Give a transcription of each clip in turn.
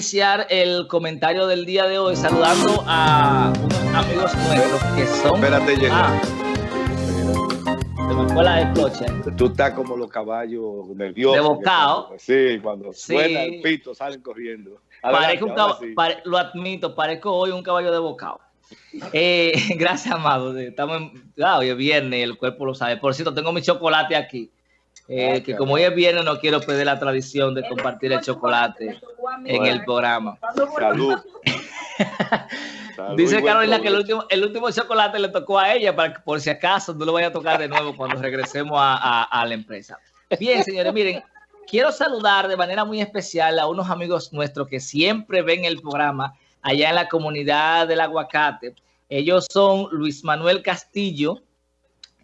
iniciar el comentario del día de hoy saludando a unos amigos nuestros que son... Espérate, Jenny. Ah, se me fue la explocha. Tú estás como los caballos nerviosos. De bocado. Sí, cuando Sí. suena el pito salen corriendo. Parezco un Adelante, ahora cab- sí. pare- lo admito, parezco hoy un caballo de bocado. Eh, gracias, Amado. Estamos en, ah, hoy es viernes, el cuerpo lo sabe. Por cierto, tengo mi chocolate aquí. eh, Ah, que como hoy es viernes, no quiero perder la tradición de compartir el chocolate en el programa. Salud. Salud Dice Carolina que el último, el último chocolate le tocó a ella, para que por si acaso no lo vaya a tocar de nuevo cuando regresemos a, a- a la empresa. Bien, señores, miren, quiero saludar de manera muy especial a unos amigos nuestros que siempre ven el programa allá en la comunidad del aguacate. Ellos son Luis Manuel Castillo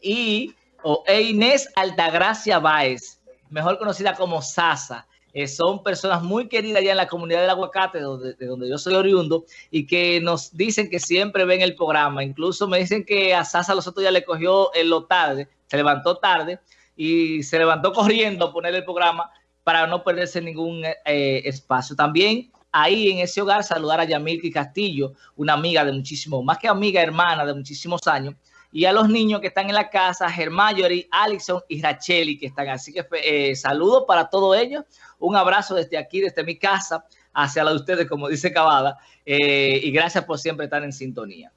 y o, e Inés Altagracia Báez, mejor conocida como Sasa. Eh, son personas muy queridas allá en la comunidad del aguacate, de donde yo soy oriundo, y que nos dicen que siempre ven el programa. Incluso me dicen que a Sasa los otros días le cogió en lo tarde, se levantó tarde y se levantó corriendo a poner el programa para no perderse ningún eh, espacio. También ahí en ese hogar saludar a Yamilki Castillo, una amiga de muchísimo, más que amiga, hermana de muchísimos años, y a los niños que están en la casa, Germayori, Alison y Racheli, que están. Así que eh, saludos para todos ellos. Un abrazo desde aquí, desde mi casa, hacia la de ustedes, como dice Cavada. eh, y gracias por siempre estar en sintonía.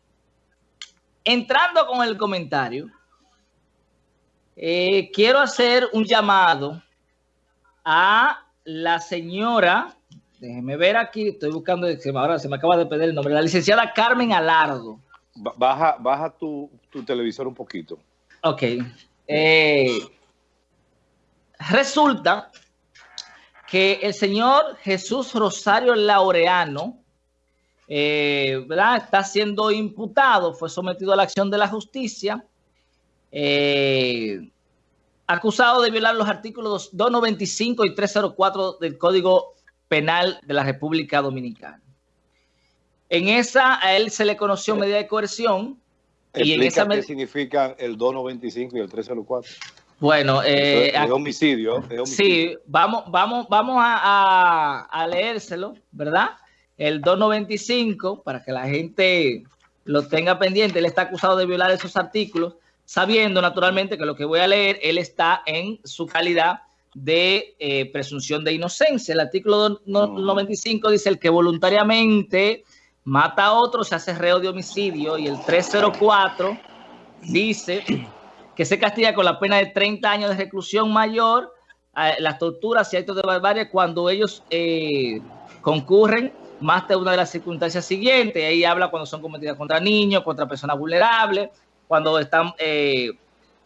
Entrando con el comentario, eh, quiero hacer un llamado a la señora, déjeme ver aquí, estoy buscando, ahora se me acaba de perder el nombre, la licenciada Carmen Alardo. Ba- Baja, baja tu, tu televisor un poquito. Ok. Eh, resulta que el señor Jesús Rosario Laureano eh, ¿verdad? está siendo imputado, fue sometido a la acción de la justicia, eh, acusado de violar los artículos 295 y 304 del Código Penal de la República Dominicana. En esa a él se le conoció medida de coerción y en esa qué significan el 295 y el 304. Bueno, eh, es, es homicidio. es homicidio. Sí, vamos, vamos, vamos a, a- a leérselo, ¿verdad? El 295, para que la gente lo tenga pendiente. Él está acusado de violar esos artículos, sabiendo naturalmente que lo que voy a leer, él está en su calidad de eh, presunción de inocencia. El artículo no- Ujú. 95 dice el que voluntariamente mata a otro se hace reo de homicidio y el 304 dice que se castiga con la pena de 30 años de reclusión mayor, las torturas y actos de barbarie cuando ellos eh, concurren más de una de las circunstancias siguientes. Ahí habla cuando son cometidas contra niños, contra personas vulnerables, cuando están, eh,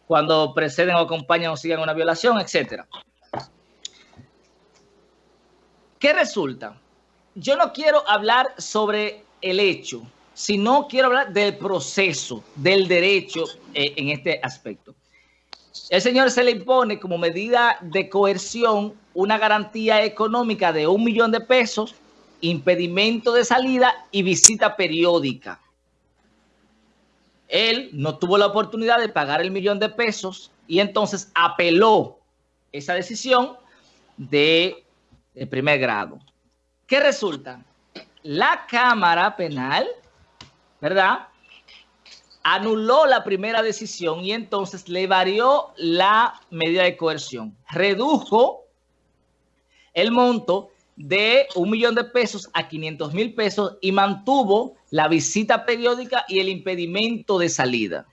cuando preceden o acompañan o siguen una violación, etcétera. ¿Qué resulta? Yo no quiero hablar sobre el hecho, sino quiero hablar del proceso, del derecho eh, en este aspecto. El señor se le impone como medida de coerción una garantía económica de un millón de pesos, impedimento de salida y visita periódica. Él no tuvo la oportunidad de pagar el millón de pesos y entonces apeló esa decisión de, de primer grado. ¿Qué resulta? La Cámara Penal, ¿verdad? Anuló la primera decisión y entonces le varió la medida de coerción. Redujo el monto de un millón de pesos a 500 mil pesos y mantuvo la visita periódica y el impedimento de salida.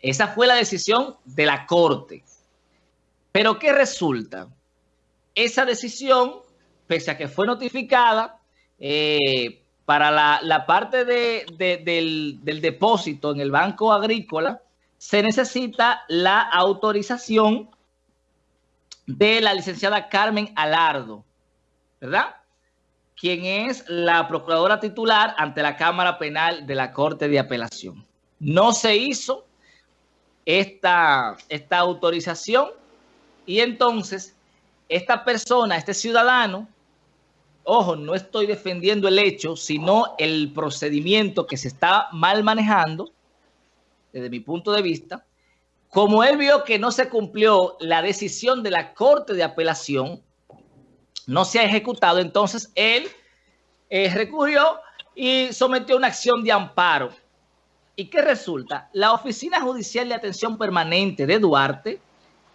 Esa fue la decisión de la Corte. Pero ¿qué resulta? Esa decisión, pese a que fue notificada, eh, para la, parte de, de, del, depósito en el Banco Agrícola, se necesita la autorización de la licenciada Carmen Alardo, ¿verdad? Quien es la procuradora titular ante la Cámara Penal de la Corte de Apelación. No se hizo esta autorización y entonces esta persona, este ciudadano, ojo, no estoy defendiendo el hecho, sino el procedimiento que se está mal manejando, desde mi punto de vista, como él vio que no se cumplió la decisión de la Corte de Apelación, no se ha ejecutado, entonces él eh, recurrió y sometió una acción de amparo. ¿Y qué resulta? La Oficina Judicial de Atención Permanente de Duarte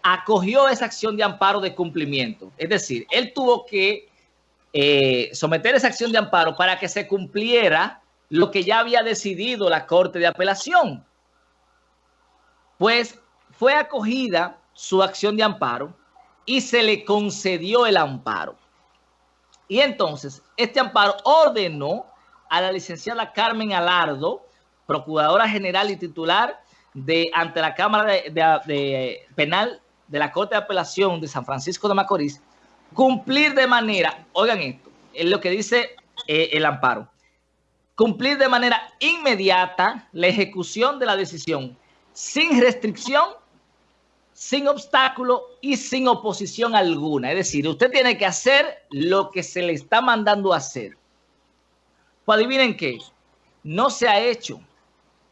acogió esa acción de amparo de cumplimiento. Es decir, él tuvo que eh, someter esa acción de amparo para que se cumpliera lo que ya había decidido la Corte de Apelación. Pues fue acogida su acción de amparo y se le concedió el amparo. Y entonces, este amparo ordenó a la licenciada Carmen Alardo, Procuradora General y titular de ante la Cámara de, Penal de la Corte de Apelación de San Francisco de Macorís, cumplir de manera, oigan esto, es lo que dice eh, el amparo, cumplir de manera inmediata la ejecución de la decisión sin restricción, sin obstáculo y sin oposición alguna. Es decir, usted tiene que hacer lo que se le está mandando hacer. Pues adivinen qué, no se ha hecho,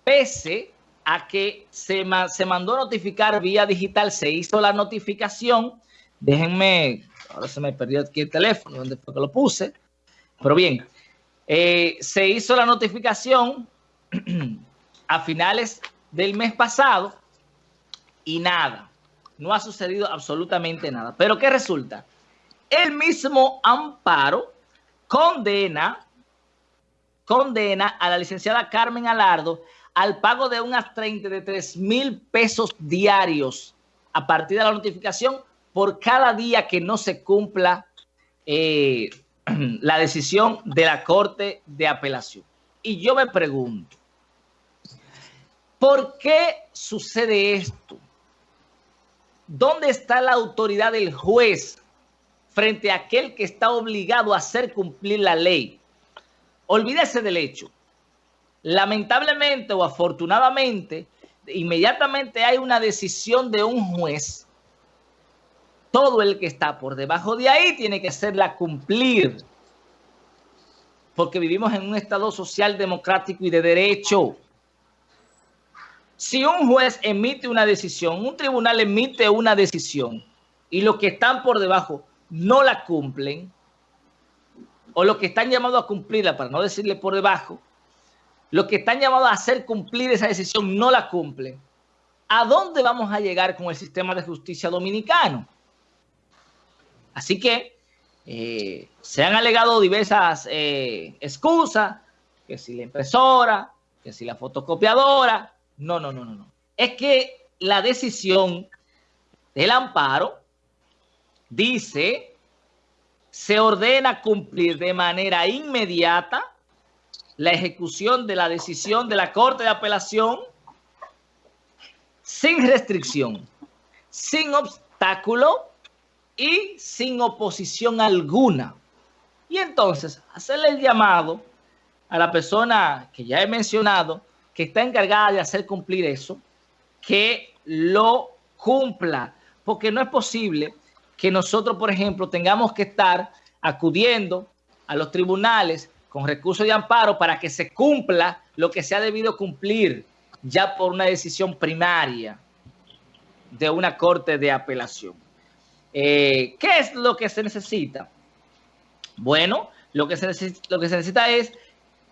pese a que se, se mandó notificar vía digital, se hizo la notificación, déjenme, ahora se me perdió aquí el teléfono, donde fue que lo puse, pero bien, eh, se hizo la notificación a finales del mes pasado y nada, no ha sucedido absolutamente nada. Pero ¿qué resulta? El mismo amparo condena, condena a la licenciada Carmen Alardo al pago de unas 33 mil pesos diarios a partir de la notificación por cada día que no se cumpla eh, la decisión de la Corte de Apelación. Y yo me pregunto, ¿por qué sucede esto? ¿Dónde está la autoridad del juez frente a aquel que está obligado a hacer cumplir la ley? Olvídese del hecho. Lamentablemente o afortunadamente, inmediatamente hay una decisión de un juez todo el que está por debajo de ahí tiene que hacerla cumplir. Porque vivimos en un Estado social, democrático y de derecho. Si un juez emite una decisión, un tribunal emite una decisión y los que están por debajo no la cumplen, o los que están llamados a cumplirla, para no decirle por debajo, los que están llamados a hacer cumplir esa decisión no la cumplen, ¿a dónde vamos a llegar con el sistema de justicia dominicano? Así que eh, se han alegado diversas eh, excusas, que si la impresora, que si la fotocopiadora. No, no, no, no, no. Es que la decisión del amparo dice, se ordena cumplir de manera inmediata la ejecución de la decisión de la Corte de Apelación sin restricción, sin obstáculo y sin oposición alguna. Y entonces, hacerle el llamado a la persona que ya he mencionado, que está encargada de hacer cumplir eso, que lo cumpla, porque no es posible que nosotros, por ejemplo, tengamos que estar acudiendo a los tribunales con recursos de amparo para que se cumpla lo que se ha debido cumplir ya por una decisión primaria de una corte de apelación. Eh, ¿Qué es lo que se necesita? Bueno, lo que, se necesita, lo que se necesita es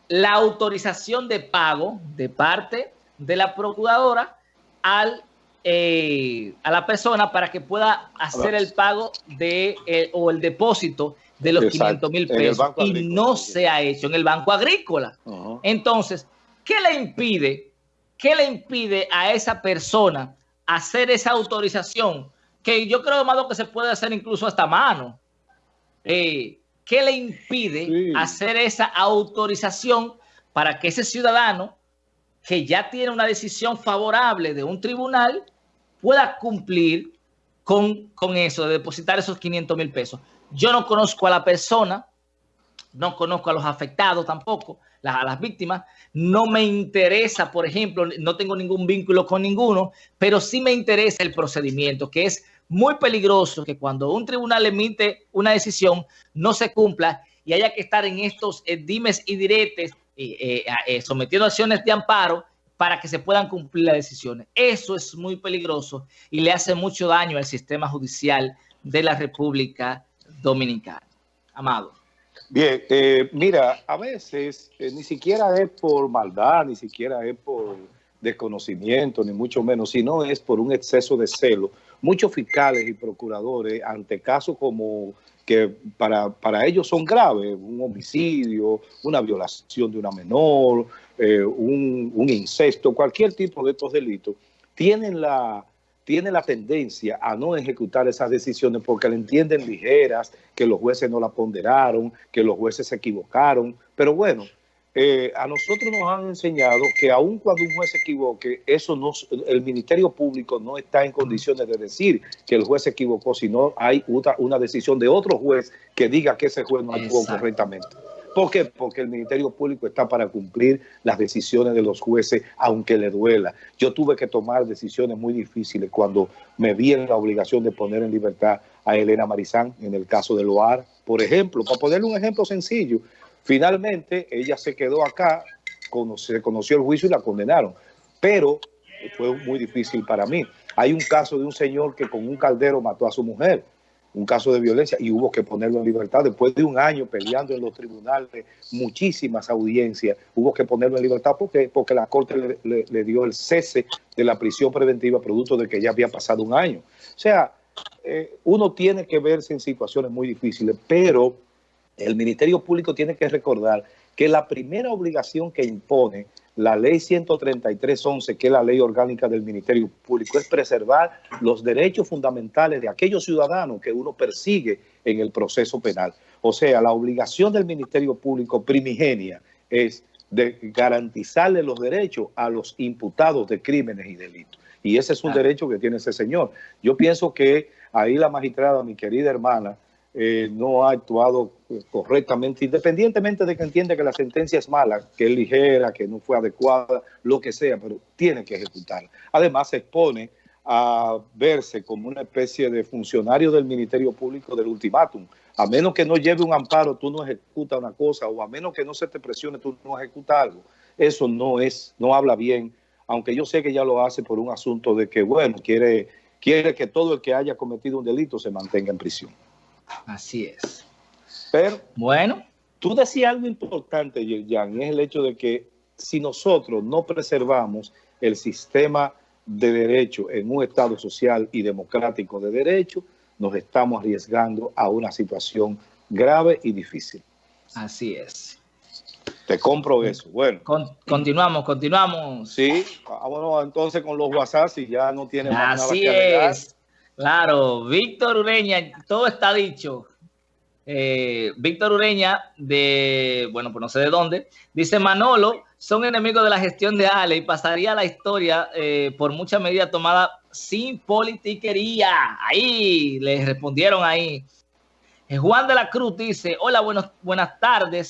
la autorización de pago de parte de la procuradora al, eh, a la persona para que pueda hacer el pago de eh, o el depósito de los 500 mil pesos y no se ha hecho en el Banco Agrícola. Entonces, ¿qué le impide? ¿Qué le impide a esa persona hacer esa autorización? Que yo creo, Amado, que se puede hacer incluso hasta mano. Eh, ¿Qué le impide hacer esa autorización para que ese ciudadano que ya tiene una decisión favorable de un tribunal pueda cumplir con, con eso, de depositar esos 500 mil pesos? Yo no conozco a la persona, no conozco a los afectados tampoco, a las víctimas. No me interesa, por ejemplo, no tengo ningún vínculo con ninguno, pero sí me interesa el procedimiento, que es muy peligroso que cuando un tribunal emite una decisión no se cumpla y haya que estar en estos eh, dimes y diretes eh, eh, sometiendo acciones de amparo para que se puedan cumplir las decisiones. Eso es muy peligroso y le hace mucho daño al sistema judicial de la República Dominicana. Amado. Bien, eh, mira, a veces eh, ni siquiera es por maldad, ni siquiera es por desconocimiento, ni mucho menos, sino es por un exceso de celo. Muchos fiscales y procuradores, ante casos como que para, para ellos son graves, un homicidio, una violación de una menor, eh, un, un incesto, cualquier tipo de estos delitos, tienen la, tiene la tendencia a no ejecutar esas decisiones porque le entienden ligeras, que los jueces no la ponderaron, que los jueces se equivocaron. Pero bueno, eh, a nosotros nos han enseñado que aun cuando un juez se equivoque, eso no, el Ministerio Público no está en condiciones de decir que el juez se equivocó, sino hay una, una decisión de otro juez que diga que ese juez no actuó correctamente. ¿Por qué? Porque el Ministerio Público está para cumplir las decisiones de los jueces, aunque le duela. Yo tuve que tomar decisiones muy difíciles cuando me vi en la obligación de poner en libertad a Elena Marizán en el caso de Loar, por ejemplo. Para ponerle un ejemplo sencillo, finalmente ella se quedó acá, se conoció el juicio y la condenaron, pero fue muy difícil para mí. Hay un caso de un señor que con un caldero mató a su mujer un caso de violencia y hubo que ponerlo en libertad. Después de un año peleando en los tribunales, muchísimas audiencias, hubo que ponerlo en libertad porque, porque la Corte le, dio el cese de la prisión preventiva producto de que ya había pasado un año. O sea, eh, uno tiene que verse en situaciones muy difíciles, pero el Ministerio Público tiene que recordar que la primera obligación que impone la ley 133.11, que es la ley orgánica del Ministerio Público, es preservar los derechos fundamentales de aquellos ciudadanos que uno persigue en el proceso penal. O sea, la obligación del Ministerio Público primigenia es de garantizarle los derechos a los imputados de crímenes y delitos. Y ese es un derecho que tiene ese señor. Yo pienso que ahí la magistrada, mi querida hermana, eh, no ha actuado correctamente, independientemente de que entienda que la sentencia es mala, que es ligera, que no fue adecuada, lo que sea, pero tiene que ejecutarla. Además, se expone a verse como una especie de funcionario del Ministerio Público del ultimátum. A menos que no lleve un amparo, tú no ejecutas una cosa, o a menos que no se te presione, tú no ejecutas algo. Eso no es, no habla bien, aunque yo sé que ya lo hace por un asunto de que, bueno, quiere, quiere que todo el que haya cometido un delito se mantenga en prisión. Así es. Pero, bueno, tú decías algo importante, Jan, y es el hecho de que si nosotros no preservamos el sistema de derecho en un Estado social y democrático de derecho, nos estamos arriesgando a una situación grave y difícil. Así es. Te compro eso. Bueno. continuamos, continuamos. Sí, bueno, entonces con los WhatsApp si ya no tiene más Así nada que es. Claro, Víctor Ureña, todo está dicho. Eh, Víctor Ureña, de, bueno, pues no sé de dónde, dice Manolo, son enemigos de la gestión de Ale y pasaría la historia eh, por muchas medidas tomadas sin politiquería. Ahí, le respondieron ahí. Eh, Juan de la Cruz dice, hola, buenos, buenas tardes.